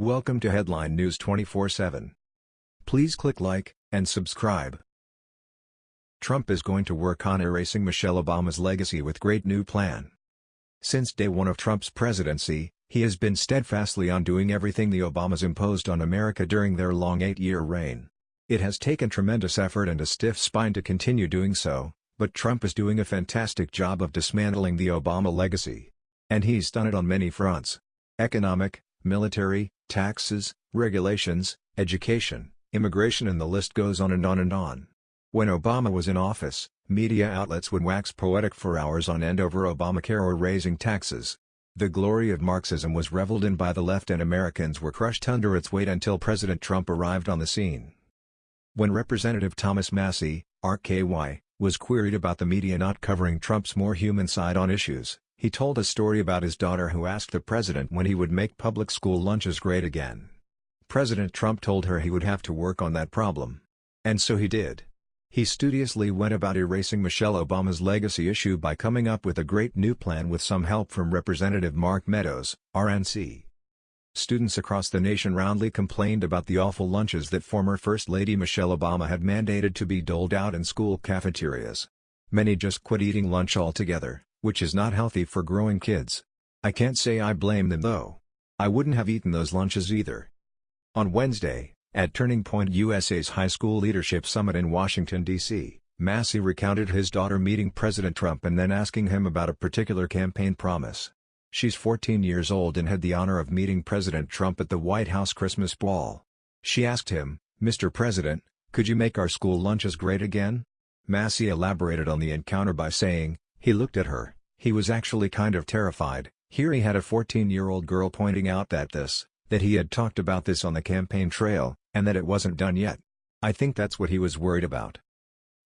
Welcome to Headline News 24/7. Please click like and subscribe. Trump is going to work on erasing Michelle Obama's legacy with great new plan. Since day one of Trump's presidency, he has been steadfastly undoing everything the Obamas imposed on America during their long eight-year reign. It has taken tremendous effort and a stiff spine to continue doing so, but Trump is doing a fantastic job of dismantling the Obama legacy. And he's done it on many fronts. Economic, military, taxes, regulations, education, immigration and the list goes on and on and on. When Obama was in office, media outlets would wax poetic for hours on end over Obamacare or raising taxes. The glory of Marxism was reveled in by the left and Americans were crushed under its weight until President Trump arrived on the scene. When Representative Thomas Massie, RKY, was queried about the media not covering Trump's more human side on issues, he told a story about his daughter who asked the president when he would make public school lunches great again. President Trump told her he would have to work on that problem. And so he did. He studiously went about erasing Michelle Obama's legacy issue by coming up with a great new plan with some help from Representative Mark Meadows, RNC. Students across the nation roundly complained about the awful lunches that former First Lady Michelle Obama had mandated to be doled out in school cafeterias. Many just quit eating lunch altogether, which is not healthy for growing kids. I can't say I blame them though. I wouldn't have eaten those lunches either. On Wednesday, at Turning Point USA's High School Leadership Summit in Washington, D.C., Massie recounted his daughter meeting President Trump and then asking him about a particular campaign promise. She's 14 years old and had the honor of meeting President Trump at the White House Christmas ball. She asked him, Mr. President, could you make our school lunches great again? Massie elaborated on the encounter by saying, he looked at her, he was actually kind of terrified, here he had a 14-year-old girl pointing out that this, that he had talked about this on the campaign trail, and that it wasn't done yet. I think that's what he was worried about.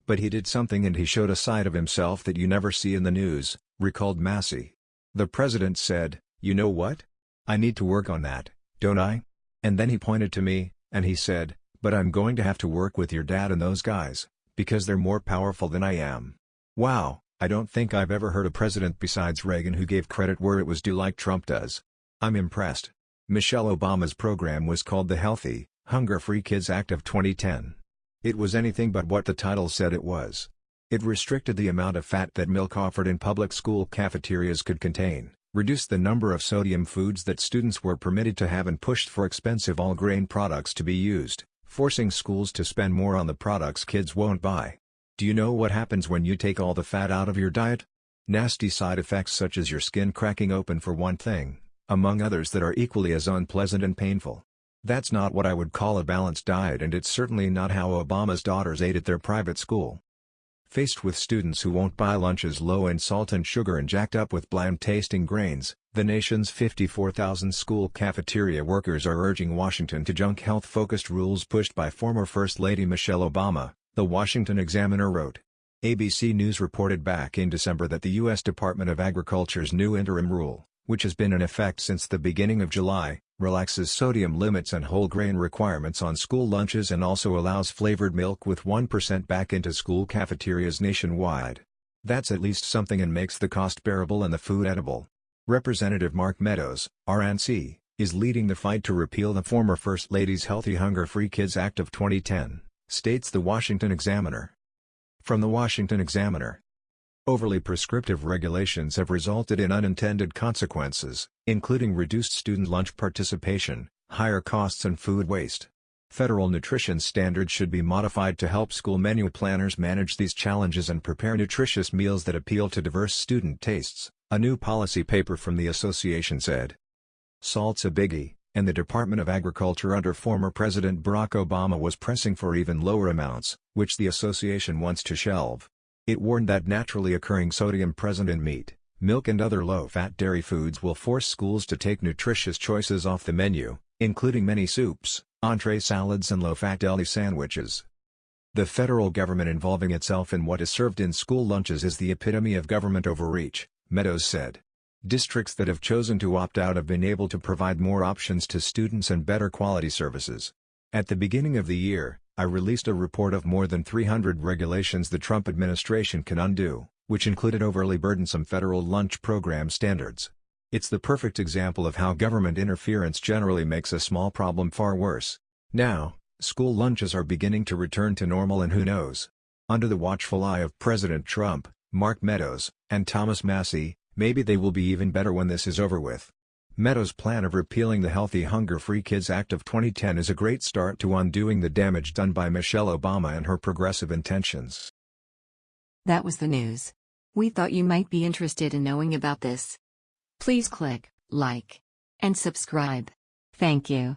But he did something and he showed a side of himself that you never see in the news, recalled Massie. The president said, you know what? I need to work on that, don't I? And then he pointed to me, and he said, but I'm going to have to work with your dad and those guys, because they're more powerful than I am. Wow, I don't think I've ever heard a president besides Reagan who gave credit where it was due like Trump does. I'm impressed. Michelle Obama's program was called the Healthy, Hunger-Free Kids Act of 2010. It was anything but what the title said it was. It restricted the amount of fat that milk offered in public school cafeterias could contain, reduced the number of sodium foods that students were permitted to have and pushed for expensive all-grain products to be used, forcing schools to spend more on the products kids won't buy. Do you know what happens when you take all the fat out of your diet? Nasty side effects such as your skin cracking open for one thing, among others that are equally as unpleasant and painful. That's not what I would call a balanced diet and it's certainly not how Obama's daughters ate at their private school. Faced with students who won't buy lunches low in salt and sugar and jacked up with bland-tasting grains, the nation's 54,000 school cafeteria workers are urging Washington to junk health-focused rules pushed by former First Lady Michelle Obama, the Washington Examiner wrote. ABC News reported back in December that the U.S. Department of Agriculture's new interim rule, which has been in effect since the beginning of July, relaxes sodium limits and whole grain requirements on school lunches and also allows flavored milk with 1% back into school cafeterias nationwide. That's at least something and makes the cost bearable and the food edible. Representative Mark Meadows, RNC, is leading the fight to repeal the former First Lady's Healthy Hunger-Free Kids Act of 2010, states the Washington Examiner. From the Washington Examiner Overly prescriptive regulations have resulted in unintended consequences, including reduced student lunch participation, higher costs and food waste. Federal nutrition standards should be modified to help school menu planners manage these challenges and prepare nutritious meals that appeal to diverse student tastes, a new policy paper from the association said. Salt's a biggie, and the Department of Agriculture under former President Barack Obama was pressing for even lower amounts, which the association wants to shelve. It warned that naturally occurring sodium present in meat, milk and other low-fat dairy foods will force schools to take nutritious choices off the menu, including many soups, entree salads and low-fat deli sandwiches. The federal government involving itself in what is served in school lunches is the epitome of government overreach, Meadows said. Districts that have chosen to opt out have been able to provide more options to students and better quality services. At the beginning of the year, I released a report of more than 300 regulations the Trump administration can undo, which included overly burdensome federal lunch program standards. It's the perfect example of how government interference generally makes a small problem far worse. Now, school lunches are beginning to return to normal and who knows? Under the watchful eye of President Trump, Mark Meadows, and Thomas Massie, maybe they will be even better when this is over with. Meadows' plan of repealing the Healthy Hunger-Free Kids Act of 2010 is a great start to undoing the damage done by Michelle Obama and her progressive intentions. That was the news. We thought you might be interested in knowing about this. Please click like and subscribe. Thank you.